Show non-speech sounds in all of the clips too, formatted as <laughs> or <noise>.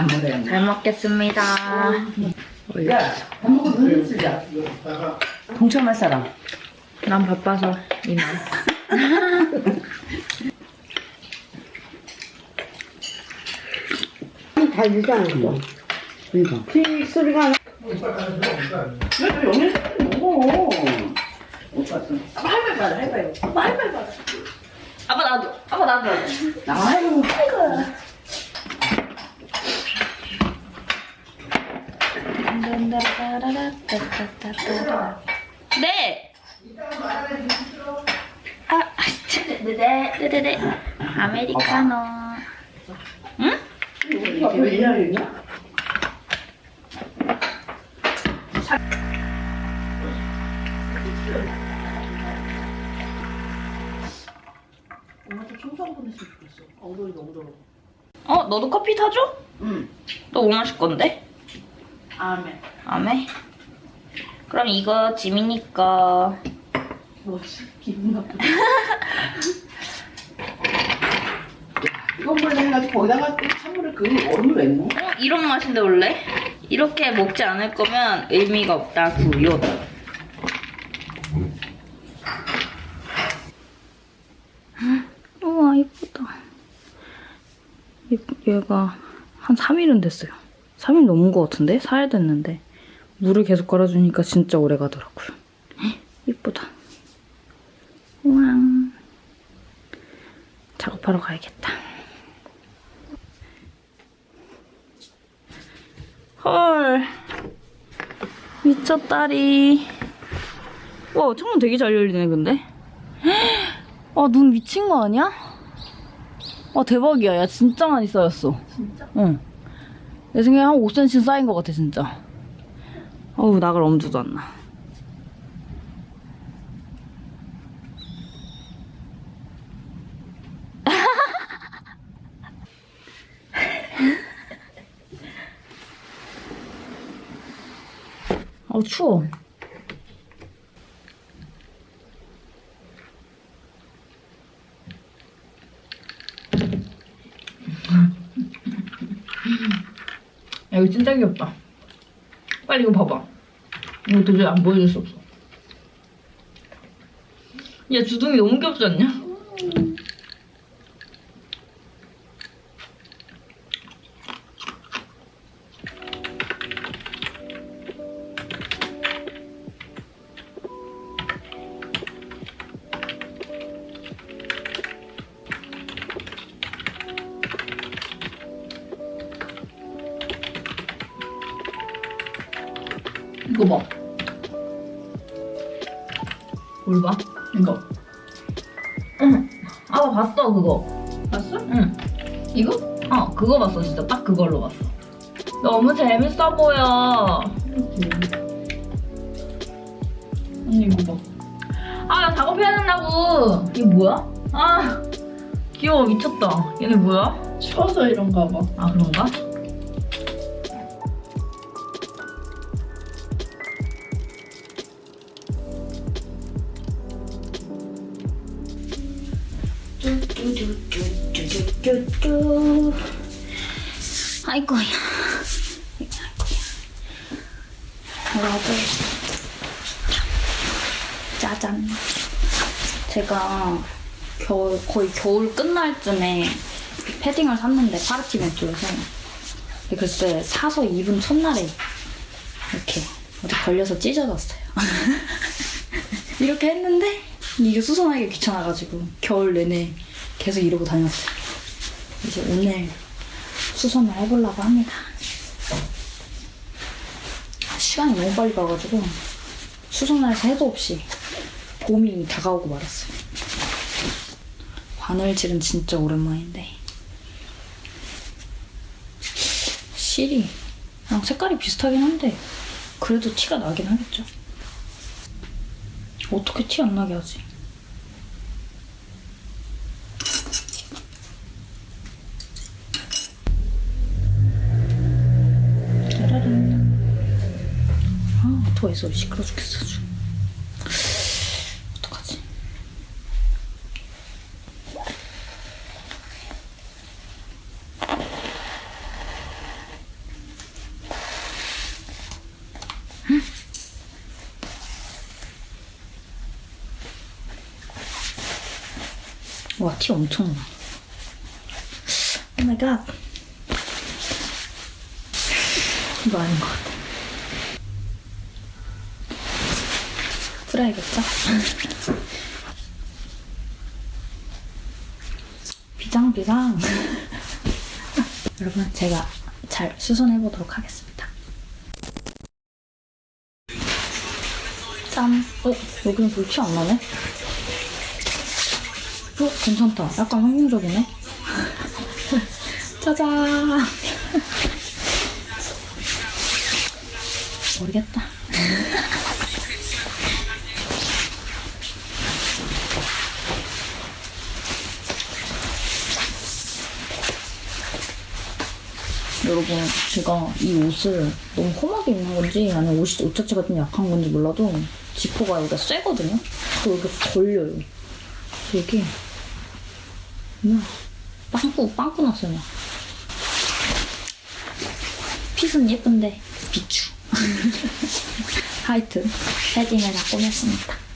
안 먹어요. 잘 먹겠습니다. 야, 밥 먹고 눈을 쓰자. 동참할 사람. 난 바빠서 이만. <laughs> 다 유지하는 거. 그러니까. 피 소리가 나. 왜 영일 먹어? 못 봤어. 할말 받아, 할말. 아빠 할말 받아. 아빠 나도. 아빠 나도. 아유. 네. 아. 아메리카노. 응? 한번 했으면 좋겠어. 엉덩이 너무 더러워. 어, 너도 커피 타줘? 응. 너 뭐 마실 건데? 아멘. 아메? 그럼 이거 짐이니까. 뭐지? 기분 나쁘다. <laughs> 이건 몰래 해가지고 거기다가 또 찬물을 그 얼음을 왜 넣어? 어, 이런 맛인데 원래? 이렇게 먹지 않을 거면 의미가 없다구요. 우와 이쁘다. 얘가 한 3일은 됐어요. 3일 넘은 것 같은데? 4일 됐는데 물을 계속 갈아주니까 진짜 오래 가더라고요. 헉, 이쁘다. 우와. 작업하러 가야겠다. 헐 미쳤다리 와 창문 되게 잘 열리네 근데 아 눈 미친 거 아니야? 아 대박이야 야 진짜 많이 쌓였어 진짜? 응 내 생각에 한 5cm 쌓인 것 같아 진짜. 어우 나갈 엄두도 안나. 아 <laughs> 추워 이거 진짜 귀엽다. 빨리 이거 봐봐. 이거 도저히 안 보여줄 수 없어. 야 주둥이 너무 귀엽지 않냐? 이거 봐. 뭘 봐? 이거. 응. 아, 나 봤어, 그거. 봤어? 응. 이거? 어, 그거 봤어, 진짜. 딱 그걸로 봤어. 너무 재밌어 보여. 언니 이거 봐. 아, 나 작업해야 된다고. 이게 뭐야? 아, 귀여워, 미쳤다. 얘네 뭐야? 쳐서 이런가 봐. 아, 그런가? 쭈쭈쭈쭈쭈쭈쭈. 아이고야. 아이고야. 짜잔. 제가 겨울, 거의 겨울 끝날 쯤에 패딩을 샀는데 파르티 매트여서 글쎄 사서 입은 첫날에 이렇게 어디 걸려서 찢어졌어요. <laughs> 이렇게 했는데 이게 수선하기 귀찮아가지고 겨울 내내 계속 이러고 다녔어요. 이제 오늘 수선을 해보려고 합니다. 시간이 너무 빨리 가가지고 수선을 해서 해도 없이 봄이 다가오고 말았어요. 바늘질은 진짜 오랜만인데 실이 그냥 색깔이 비슷하긴 한데 그래도 티가 나긴 하겠죠. 어떻게 티 안 나게 하지? 쉼터에서 시끄러 죽겠어 어떡하지? 응? 와티 엄청 나. 오마이갓. 이거 아닌 것 같아. 풀어야겠죠? 비장, 비장. <laughs> 여러분, 제가 잘 수선해 보도록 하겠습니다. 짠. 어, 여기는 별티안 나네? 어, 괜찮다. 약간 환경적이네. <laughs> 짜잔. <laughs> 모르겠다. 여러분, 제가 이 옷을 너무 험하게 입는 건지 아니면 옷이, 옷 자체가 좀 약한 건지 몰라도 지퍼가 여기가 쇠거든요? 그리고 여기 걸려요. 여기 막 빵꾸 빵꾸 났어요 막. 핏은 예쁜데 비추 <laughs> 하여튼 패딩을 다 꾸몄습니다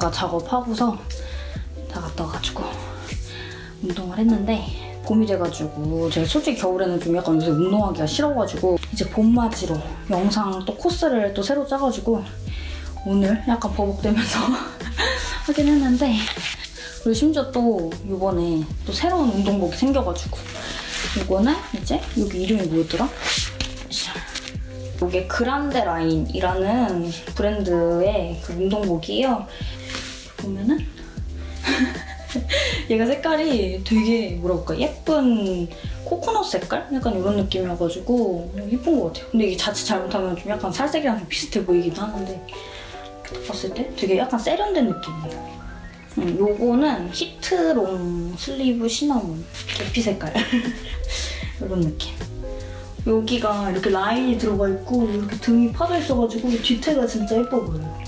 아까 작업하고서 다 갔다 와가지고 운동을 했는데 봄이 돼가지고 제가 솔직히 겨울에는 좀 약간 요새 운동하기가 싫어가지고 이제 봄맞이로 영상 또 코스를 또 새로 짜가지고 오늘 약간 버벅대면서 <laughs> 하긴 했는데 그리고 심지어 또 이번에 또 새로운 운동복이 생겨가지고 이거는 이제 여기 이름이 뭐였더라? 이게 그란데 라인이라는 브랜드의 그 운동복이에요. 보면은 <laughs> 얘가 색깔이 되게 뭐랄까 예쁜 코코넛 색깔? 약간 이런 느낌이어가지고 예쁜 것 같아요. 근데 이게 자칫 잘못하면 좀 약간 살색이랑 좀 비슷해 보이기도 하는데 봤을 때 되게 약간 세련된 느낌이에요. 음, 요거는 heat long sleeve 시나몬 계피 색깔 <laughs> 이런 느낌. 여기가 이렇게 라인이 들어가 있고 이렇게 등이 파져 있어가지고 뒤태가 진짜 예뻐 보여요.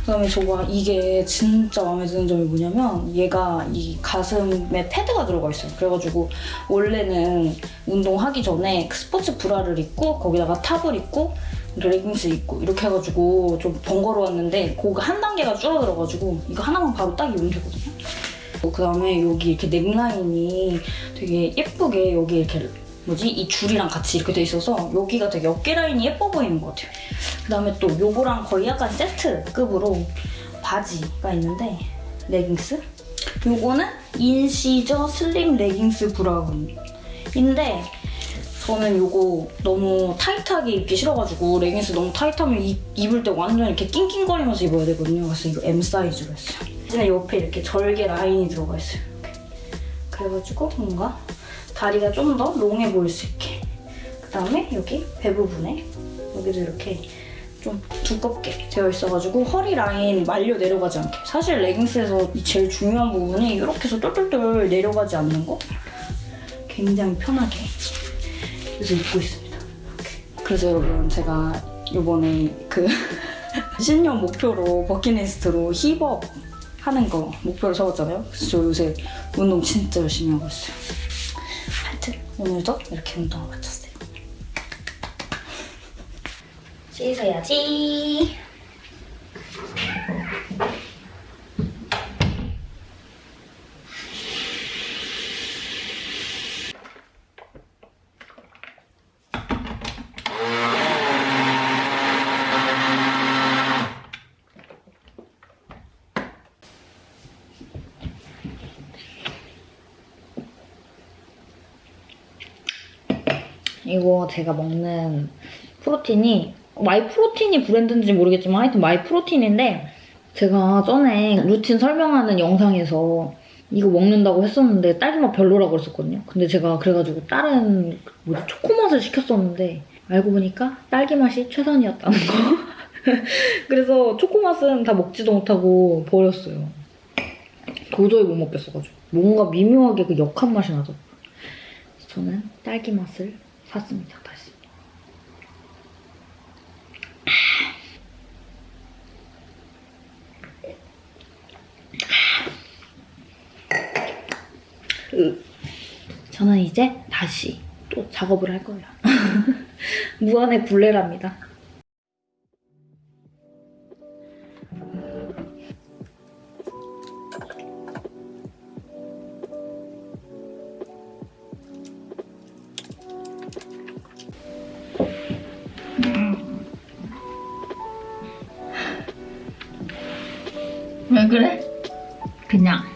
그다음에 저가 이게 진짜 마음에 드는 점이 뭐냐면 얘가 이 가슴에 패드가 들어가 있어요. 그래가지고 원래는 운동하기 전에 그 스포츠 브라를 입고 거기다가 탑을 입고 레깅스 입고 이렇게 해가지고 좀 번거로웠는데 그거 한 단계가 줄어들어가지고 이거 하나만 바로 딱 입으면 되거든요. 그 다음에 여기 이렇게 넥라인이 되게 예쁘게 여기 이렇게 뭐지 이 줄이랑 같이 이렇게 돼 있어서 여기가 되게 어깨 라인이 예뻐 보이는 것 같아요. 그 다음에 또 요거랑 거의 약간 세트급으로 바지가 있는데 레깅스 요거는 incision slim 레깅스 브라운인데 저는 요거 너무 타이트하게 입기 싫어가지고 레깅스 너무 타이트하면 입, 입을 때 완전 이렇게 낑낑거리면서 입어야 되거든요. 그래서 이거 M 사이즈로 했어요. 그냥 옆에 이렇게 절개 라인이 들어가 있어요. 이렇게. 그래가지고 뭔가 다리가 좀 더 롱해 보일 수 있게. 그다음에 여기 배 부분에 여기도 이렇게 좀 두껍게 되어 있어가지고 허리 라인 말려 내려가지 않게. 사실 레깅스에서 제일 중요한 부분이 이렇게 해서 똘똘똘 내려가지 않는 거. 굉장히 편하게 그래서 입고 있습니다. 그래서 여러분 제가 이번에 그 <laughs> 신년 목표로 버킷리스트로 힙업 하는 거 목표로 적었잖아요. 그래서 저 요새 운동 진짜 열심히 하고 있어요. 오늘도 이렇게 운동을 마쳤어요. 씻어야지. 이거 제가 먹는 프로틴이 마이 프로틴이 브랜드인지 모르겠지만 하여튼 마이 프로틴인데 제가 전에 루틴 설명하는 영상에서 이거 먹는다고 했었는데 딸기맛 별로라고 그랬었거든요. 근데 제가 그래가지고 다른 뭐지 초코맛을 시켰었는데 알고 보니까 딸기맛이 최선이었다는 거. <laughs> 그래서 초코맛은 다 먹지도 못하고 버렸어요. 도저히 못 먹겠어가지고 뭔가 미묘하게 그 역한 맛이 나죠. 저는 딸기 맛을 샀습니다 다시. 으. 저는 이제 다시 또 작업을 할 거예요. <laughs> 무한의 굴레랍니다. 왜 그래? 그냥